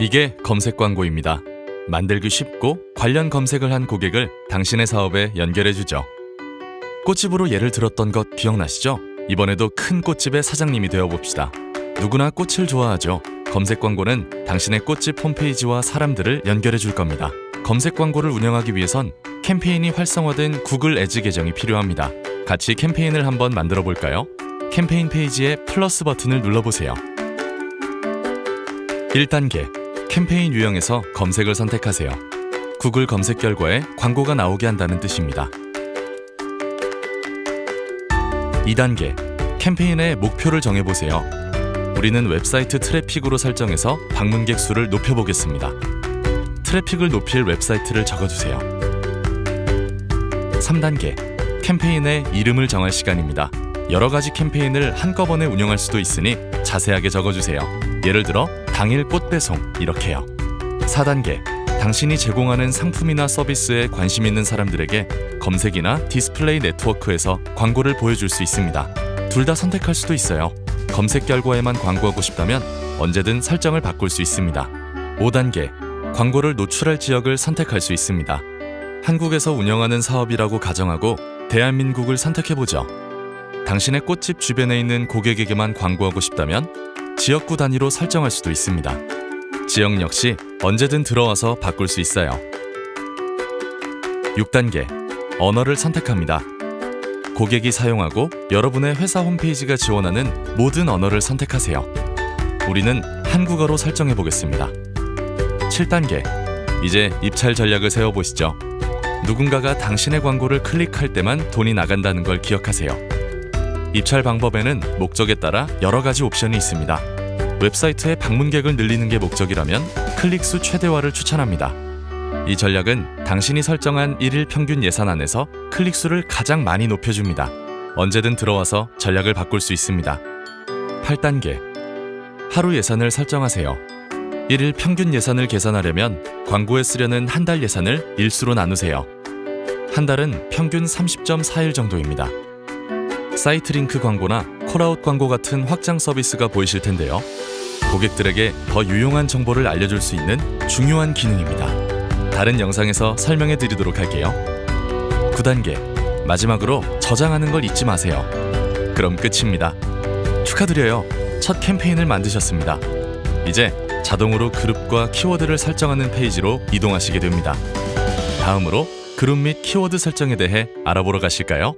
이게 검색 광고입니다. 만들기 쉽고 관련 검색을 한 고객을 당신의 사업에 연결해주죠. 꽃집으로 예를 들었던 것 기억나시죠? 이번에도 큰 꽃집의 사장님이 되어봅시다. 누구나 꽃을 좋아하죠. 검색 광고는 당신의 꽃집 홈페이지와 사람들을 연결해 줄 겁니다. 검색 광고를 운영하기 위해선 캠페인이 활성화된 구글 애즈 계정이 필요합니다. 같이 캠페인을 한번 만들어 볼까요? 캠페인 페이지에 플러스 버튼을 눌러보세요. 1단계 캠페인 유형에서 검색을 선택하세요. 구글 검색 결과에 광고가 나오게 한다는 뜻입니다. 2단계 캠페인의 목표를 정해보세요. 우리는 웹사이트 트래픽으로 설정해서 방문객 수를 높여보겠습니다. 트래픽을 높일 웹사이트를 적어주세요. 3단계 캠페인의 이름을 정할 시간입니다. 여러 가지 캠페인을 한꺼번에 운영할 수도 있으니 자세하게 적어주세요. 예를 들어 당일 꽃 배송 이렇게요. 4단계 당신이 제공하는 상품이나 서비스에 관심 있는 사람들에게 검색이나 디스플레이 네트워크에서 광고를 보여줄 수 있습니다. 둘 다 선택할 수도 있어요. 검색 결과에만 광고하고 싶다면 언제든 설정을 바꿀 수 있습니다. 5단계 광고를 노출할 지역을 선택할 수 있습니다. 한국에서 운영하는 사업이라고 가정하고 대한민국을 선택해보죠. 당신의 꽃집 주변에 있는 고객에게만 광고하고 싶다면 지역구 단위로 설정할 수도 있습니다. 지역 역시 언제든 들어와서 바꿀 수 있어요. 6단계 언어를 선택합니다. 고객이 사용하고 여러분의 회사 홈페이지가 지원하는 모든 언어를 선택하세요. 우리는 한국어로 설정해 보겠습니다. 7단계 이제 입찰 전략을 세워보시죠. 누군가가 당신의 광고를 클릭할 때만 돈이 나간다는 걸 기억하세요. 입찰 방법에는 목적에 따라 여러 가지 옵션이 있습니다. 웹사이트의 방문객을 늘리는 게 목적이라면 클릭수 최대화를 추천합니다. 이 전략은 당신이 설정한 1일 평균 예산 안에서 클릭수를 가장 많이 높여줍니다. 언제든 들어와서 전략을 바꿀 수 있습니다. 8단계 하루 예산을 설정하세요. 1일 평균 예산을 계산하려면 광고에 쓰려는 한 달 예산을 일수로 나누세요. 한 달은 평균 30.4일 정도입니다. 사이트 링크 광고나 콜아웃 광고 같은 확장 서비스가 보이실 텐데요. 고객들에게 더 유용한 정보를 알려줄 수 있는 중요한 기능입니다. 다른 영상에서 설명해 드리도록 할게요. 9단계 마지막으로 저장하는 걸 잊지 마세요. 그럼 끝입니다. 축하드려요. 첫 캠페인을 만드셨습니다. 이제 자동으로 그룹과 키워드를 설정하는 페이지로 이동하시게 됩니다. 다음으로 그룹 및 키워드 설정에 대해 알아보러 가실까요?